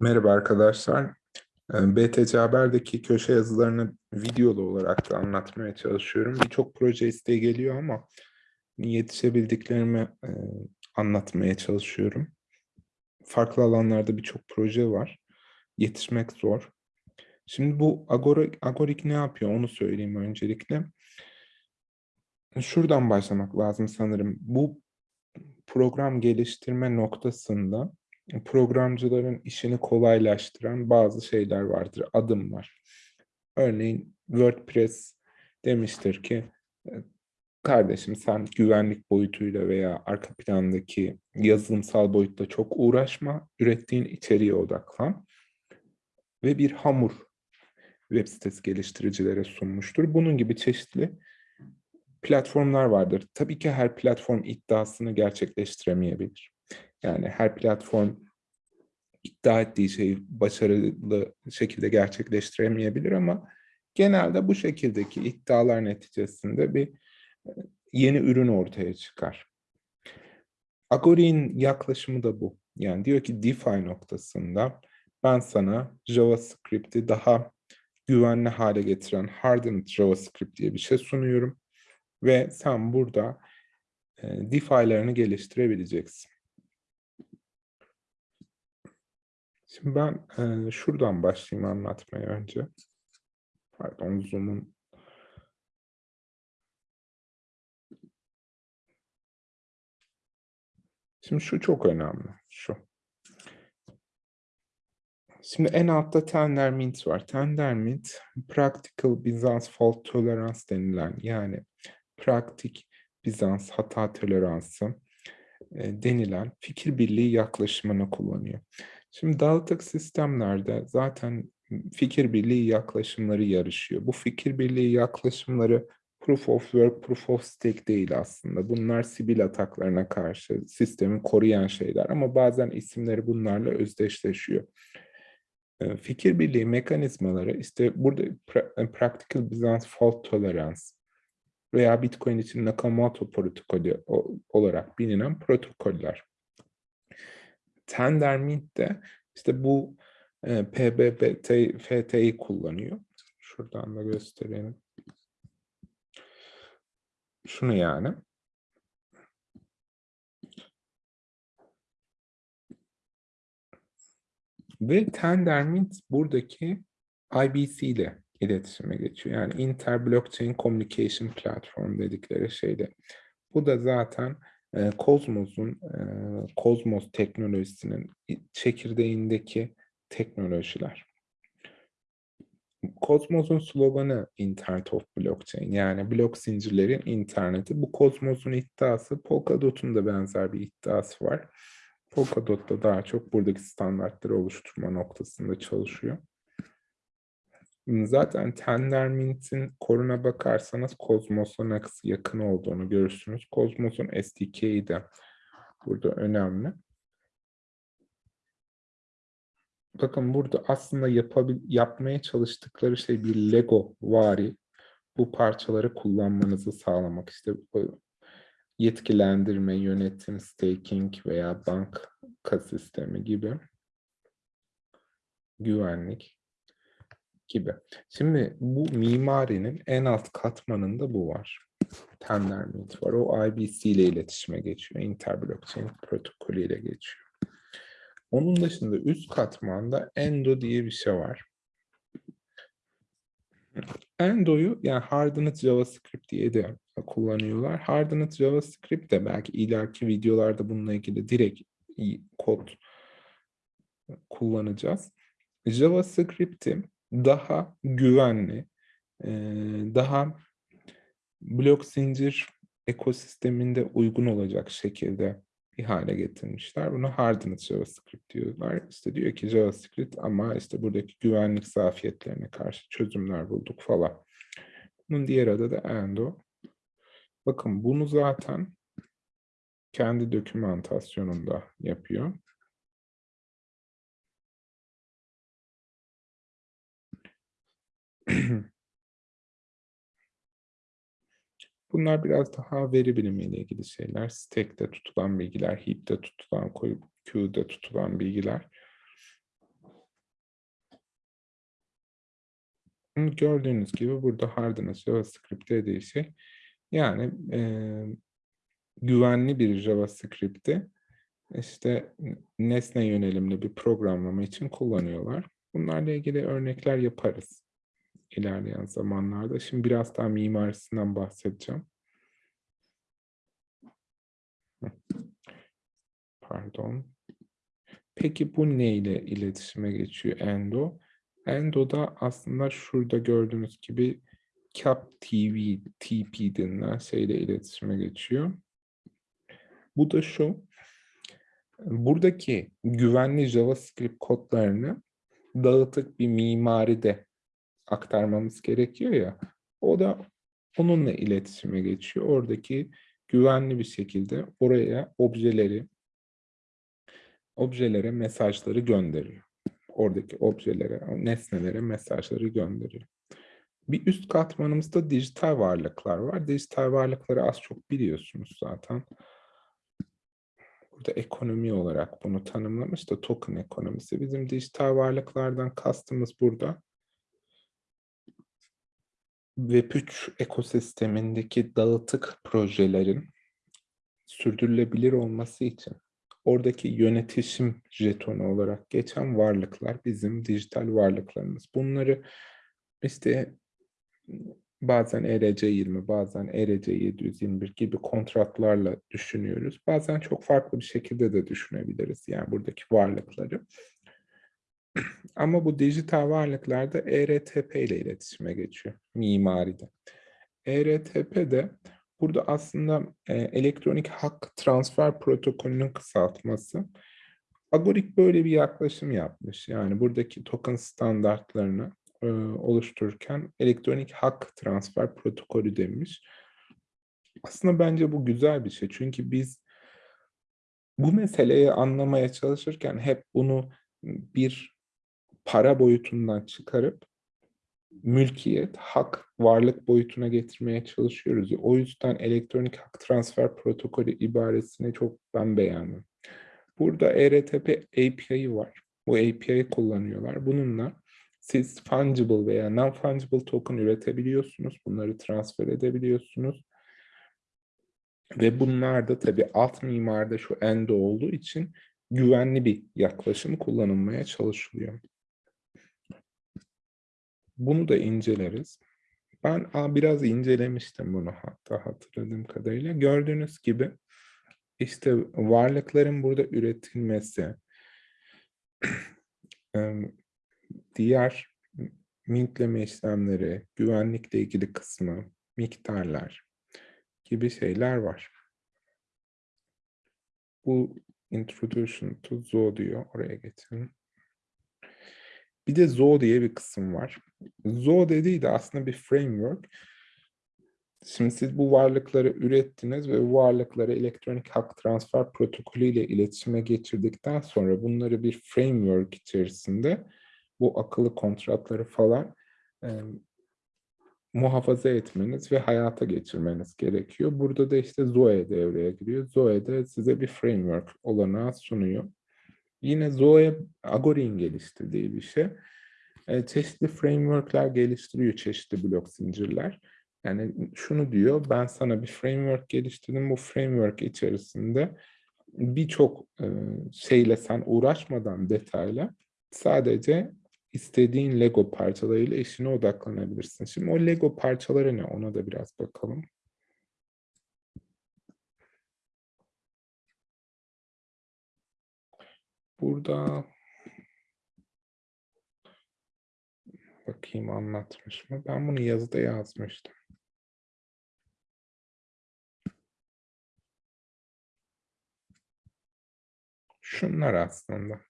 Merhaba arkadaşlar. Ee, BTC Haber'deki köşe yazılarını videolu olarak da anlatmaya çalışıyorum. Birçok proje isteği geliyor ama yetişebildiklerimi e, anlatmaya çalışıyorum. Farklı alanlarda birçok proje var. Yetişmek zor. Şimdi bu Agora, Agorik ne yapıyor onu söyleyeyim öncelikle. Şuradan başlamak lazım sanırım. Bu program geliştirme noktasında programcıların işini kolaylaştıran bazı şeyler vardır, adımlar. Örneğin WordPress demiştir ki, e, kardeşim sen güvenlik boyutuyla veya arka plandaki yazılımsal boyutta çok uğraşma, ürettiğin içeriğe odaklan ve bir hamur web sitesi geliştiricilere sunmuştur. Bunun gibi çeşitli platformlar vardır. Tabii ki her platform iddiasını gerçekleştiremeyebilir. Yani her platform iddia ettiği şeyi başarılı şekilde gerçekleştiremeyebilir ama genelde bu şekildeki iddialar neticesinde bir e, yeni ürün ortaya çıkar. Agori'nin yaklaşımı da bu. Yani diyor ki DeFi noktasında ben sana JavaScript'i daha güvenli hale getiren Hardened JavaScript diye bir şey sunuyorum. Ve sen burada e, DeFi'lerini geliştirebileceksin. Şimdi ben e, şuradan başlayayım anlatmaya önce. Pardon Zoom'un Şimdi şu çok önemli. Şu. Şimdi en altta Tendermint var. Tendermint, Practical Bizans Fault Tolerance denilen yani pratik Bizans hata toleransı e, denilen fikir birliği yaklaşımını kullanıyor. Şimdi dağıtık sistemlerde zaten fikir birliği yaklaşımları yarışıyor. Bu fikir birliği yaklaşımları proof of work, proof of stake değil aslında. Bunlar sibil ataklarına karşı sistemi koruyan şeyler ama bazen isimleri bunlarla özdeşleşiyor. Fikir birliği mekanizmaları işte burada Practical Byzance Fault Tolerance veya Bitcoin için Nakamoto protokolü olarak bilinen protokoller. Tendermint de işte bu e, PBBT, FT'yi kullanıyor. Şuradan da göstereyim. Şunu yani. Ve Tendermint buradaki IBC ile iletişime geçiyor. Yani Inter Blockchain Communication Platform dedikleri şeyde. Bu da zaten Cosmos'un, e, Cosmos teknolojisinin çekirdeğindeki teknolojiler. Cosmos'un sloganı Internet of Blockchain yani blok zincirlerin interneti. Bu Cosmos'un iddiası Polkadot'un da benzer bir iddiası var. Polkadot da daha çok buradaki standartları oluşturma noktasında çalışıyor. Zaten Tendermint'in koruna bakarsanız Cosmos'a nasıl yakın olduğunu görürsünüz. Cosmos'un SDK'yi de burada önemli. Bakın burada aslında yapabil yapmaya çalıştıkları şey bir Lego vari. Bu parçaları kullanmanızı sağlamak. İşte yetkilendirme, yönetim, staking veya banka sistemi gibi. Güvenlik gibi. Şimdi bu mimarinin en alt katmanında bu var. Tendermint var. O IBC ile iletişime geçiyor. Interblockchain protokolü ile geçiyor. Onun dışında üst katmanda Endo diye bir şey var. Endo'yu yani Hardened JavaScript diye de kullanıyorlar. Hardened JavaScript de belki ileriki videolarda bununla ilgili direkt kod kullanacağız. JavaScript'i daha güvenli, daha blok zincir ekosisteminde uygun olacak şekilde bir hale getirmişler. Bunu hardened JavaScript diyorlar. İşte diyor ki JavaScript ama işte buradaki güvenlik zafiyetlerine karşı çözümler bulduk falan. Bunun diğer adı da Endo. Bakın bunu zaten kendi dokümantasyonunda yapıyor. Bunlar biraz daha veri bilimiyle ilgili şeyler. Stack'te tutulan bilgiler, heap'te tutulan, queue'de tutulan bilgiler. Gördüğünüz gibi burada Hardin'a JavaScript'te dediği şey. Yani e, güvenli bir JavaScript'i işte nesne yönelimli bir programlama için kullanıyorlar. Bunlarla ilgili örnekler yaparız ilerleyen zamanlarda. Şimdi biraz daha mimarisinden bahsedeceğim. Pardon. Peki bu ne ile iletişime geçiyor Endo? Endo'da aslında şurada gördüğünüz gibi CAP TV, TP denilen şeyle iletişime geçiyor. Bu da şu, buradaki güvenli JavaScript kodlarını dağıtık bir mimaride aktarmamız gerekiyor ya, o da onunla iletişime geçiyor. Oradaki güvenli bir şekilde oraya objeleri, objelere mesajları gönderiyor. Oradaki objelere, nesnelere mesajları gönderiyor. Bir üst katmanımızda dijital varlıklar var. Dijital varlıkları az çok biliyorsunuz zaten. Burada ekonomi olarak bunu tanımlamış da token ekonomisi. Bizim dijital varlıklardan kastımız burada Web3 ekosistemindeki dağıtık projelerin sürdürülebilir olması için oradaki yönetişim jetonu olarak geçen varlıklar bizim dijital varlıklarımız. Bunları işte bazen ERC20, bazen ERC721 gibi kontratlarla düşünüyoruz. Bazen çok farklı bir şekilde de düşünebiliriz yani buradaki varlıkları. Ama bu dijital varlıklarda ERTP ile iletişime geçiyor mimaride. ERTP de burada aslında e, elektronik hak transfer protokolünün kısaltması. Agorik böyle bir yaklaşım yapmış. Yani buradaki token standartlarını e, oluştururken elektronik hak transfer protokolü demiş. Aslında bence bu güzel bir şey. Çünkü biz bu meseleyi anlamaya çalışırken hep bunu bir para boyutundan çıkarıp mülkiyet, hak, varlık boyutuna getirmeye çalışıyoruz. O yüzden elektronik hak transfer protokolü ibaresini çok ben beğendim. Burada ERTP API'yi var. Bu API'yi kullanıyorlar. Bununla siz fungible veya non-fungible token üretebiliyorsunuz. Bunları transfer edebiliyorsunuz. Ve bunlar da tabii alt mimarda şu endo olduğu için güvenli bir yaklaşım kullanılmaya çalışılıyor. Bunu da inceleriz. Ben biraz incelemiştim bunu hatta hatırladığım kadarıyla. Gördüğünüz gibi işte varlıkların burada üretilmesi, diğer mintleme işlemleri, güvenlikle ilgili kısmı, miktarlar gibi şeyler var. Bu introduction to Zo diyor. Oraya geçelim. Bir de Zo diye bir kısım var. Zo dediği de aslında bir framework. Şimdi siz bu varlıkları ürettiniz ve bu varlıkları elektronik hak transfer protokolü ile iletişime geçirdikten sonra bunları bir framework içerisinde bu akıllı kontratları falan e, muhafaza etmeniz ve hayata geçirmeniz gerekiyor. Burada da işte Zoe devreye giriyor. Zoe de size bir framework olanağı sunuyor. Yine Zoe Agori'nin geliştirdiği bir şey. E, çeşitli frameworkler geliştiriyor, çeşitli blok zincirler. Yani şunu diyor, ben sana bir framework geliştirdim. Bu framework içerisinde birçok e, şeyle sen uğraşmadan detayla sadece istediğin Lego parçalarıyla işine odaklanabilirsin. Şimdi o Lego parçaları ne? Ona da biraz bakalım. Burada bakayım anlatmış mı? Ben bunu yazıda yazmıştım. Şunlar aslında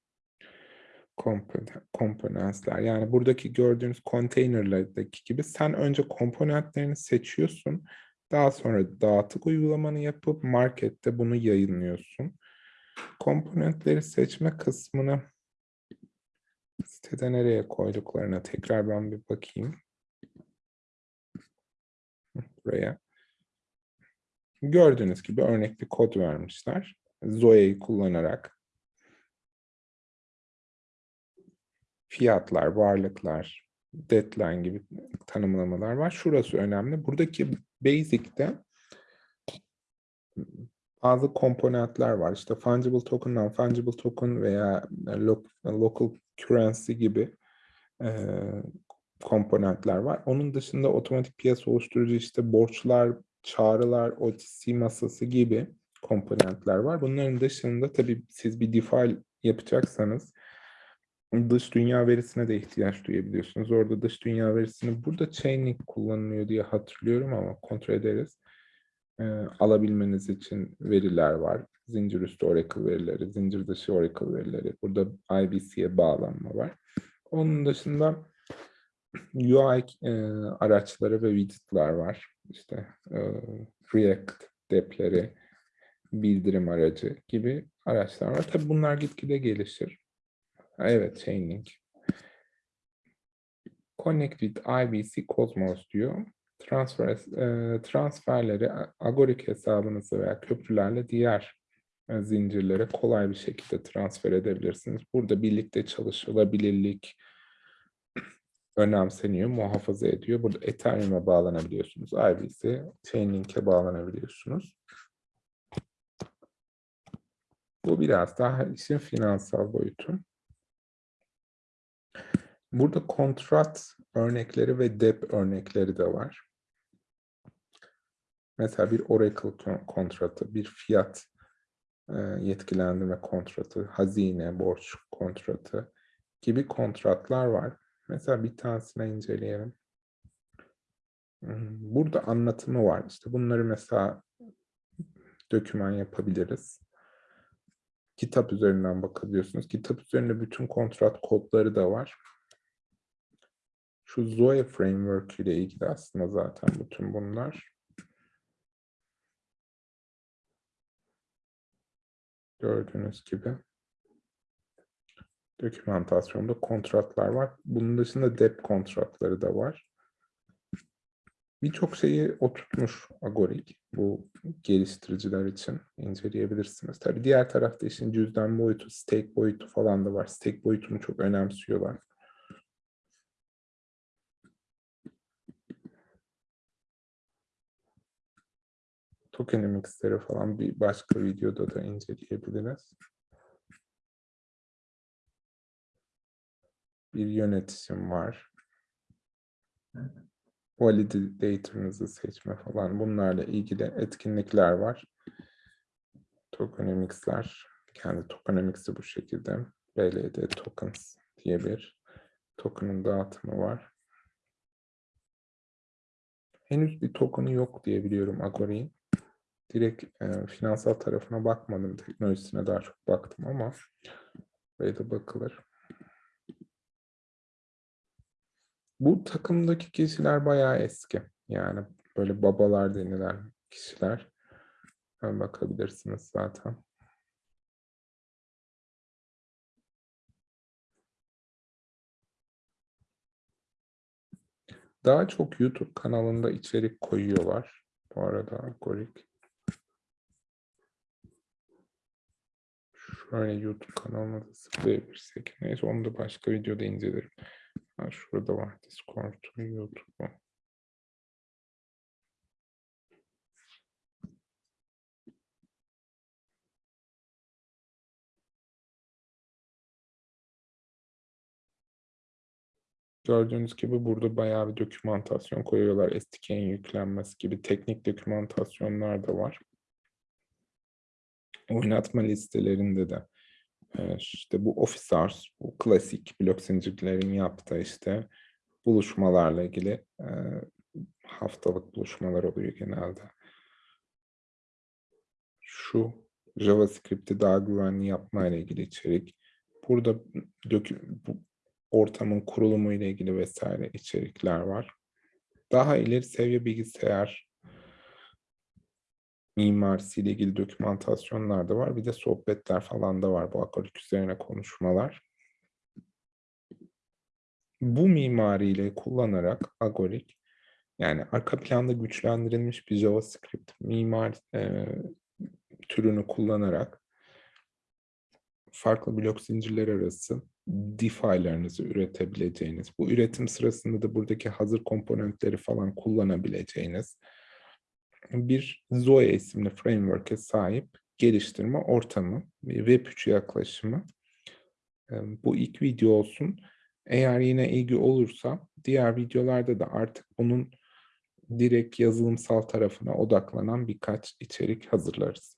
komponentler. Yani buradaki gördüğünüz konteynerlerdeki gibi sen önce komponentlerini seçiyorsun. Daha sonra dağıtık uygulamanı yapıp markette bunu yayınlıyorsun. Komponentleri seçme kısmını sitede nereye koyduklarına tekrar ben bir bakayım. Buraya. Gördüğünüz gibi örnek bir kod vermişler. Zoe'yi kullanarak fiyatlar, varlıklar, deadline gibi tanımlamalar var. Şurası önemli. Buradaki basic'te bazı komponentler var. İşte fungible token, non-fungible token veya local currency gibi e, komponentler var. Onun dışında otomatik piyasa oluşturucu işte borçlar, çağrılar, OTC masası gibi komponentler var. Bunların dışında tabii siz bir DeFi yapacaksanız dış dünya verisine de ihtiyaç duyabiliyorsunuz. Orada dış dünya verisini burada Chainlink kullanılıyor diye hatırlıyorum ama kontrol ederiz. Ee, alabilmeniz için veriler var. Zincir üstü Oracle verileri, zincir dışı Oracle verileri. Burada IBC'ye bağlanma var. Onun dışında UI e, araçları ve widget'lar var. İşte e, React depleri, bildirim aracı gibi araçlar var. Tabii bunlar gitgide gelişir. Evet, Chainlink. Connect with IBC Cosmos diyor. Transfer, e, transferleri Agoric hesabınızı veya köprülerle diğer e, zincirlere kolay bir şekilde transfer edebilirsiniz. Burada birlikte çalışılabilirlik önemseniyor, muhafaza ediyor. Burada Ethereum'a bağlanabiliyorsunuz. IBC, Chainlink'e bağlanabiliyorsunuz. Bu biraz daha işin finansal boyutu. Burada kontrat örnekleri ve dep örnekleri de var. Mesela bir Oracle kontratı, bir fiyat e, yetkilendirme kontratı, hazine, borç kontratı gibi kontratlar var. Mesela bir tanesine inceleyelim. Hmm, burada anlatımı var. İşte bunları mesela döküman yapabiliriz. Kitap üzerinden bakabiliyorsunuz. Kitap üzerinde bütün kontrat kodları da var. Şu Zoe Framework ile ilgili aslında zaten bütün bunlar. Gördüğünüz gibi dokümantasyonda kontratlar var. Bunun dışında dep kontratları da var. Birçok şeyi oturtmuş Agoric bu geliştiriciler için inceleyebilirsiniz. Tabii diğer tarafta işin cüzdan boyutu, stake boyutu falan da var. Stake boyutunu çok önemsiyorlar. Tokenomics'leri falan bir başka videoda da inceleyebiliriz. Bir yönetim var. Validator'ınızı seçme falan bunlarla ilgili etkinlikler var. Tokenomics'ler. Kendi tokenomics'i bu şekilde. BLD tokens diye bir token'ın dağıtımı var. Henüz bir token'ı yok diye biliyorum Agori'nin direkt e, finansal tarafına bakmadım. Teknolojisine daha çok baktım ama buraya da bakılır. Bu takımdaki kişiler bayağı eski. Yani böyle babalar denilen kişiler. Bakabilirsiniz zaten. Daha çok YouTube kanalında içerik koyuyorlar. Bu arada algorik. Şöyle YouTube kanalına da sıklayabilirsek. Neyse onu da başka videoda incelerim. Ha, şurada var Discord, YouTube. Gördüğünüz gibi burada bayağı bir dokümantasyon koyuyorlar. SDK'nin yüklenmesi gibi teknik dokümantasyonlar da var oynatma listelerinde de işte bu Office Hours, bu klasik blok zincirlerin yaptığı işte buluşmalarla ilgili haftalık buluşmalar oluyor genelde. Şu JavaScript'i daha güvenli yapma ile ilgili içerik. Burada bu ortamın kurulumu ile ilgili vesaire içerikler var. Daha ileri seviye bilgisayar mimarisiyle ilgili dokümantasyonlar da var. Bir de sohbetler falan da var bu akarik üzerine konuşmalar. Bu mimariyle kullanarak Agorik yani arka planda güçlendirilmiş bir JavaScript mimar e, türünü kullanarak farklı blok zincirler arası DeFi'larınızı üretebileceğiniz, bu üretim sırasında da buradaki hazır komponentleri falan kullanabileceğiniz bir Zoe isimli framework'e sahip geliştirme ortamı, bir Web3 yaklaşımı. Bu ilk video olsun. Eğer yine ilgi olursa diğer videolarda da artık bunun direkt yazılımsal tarafına odaklanan birkaç içerik hazırlarız.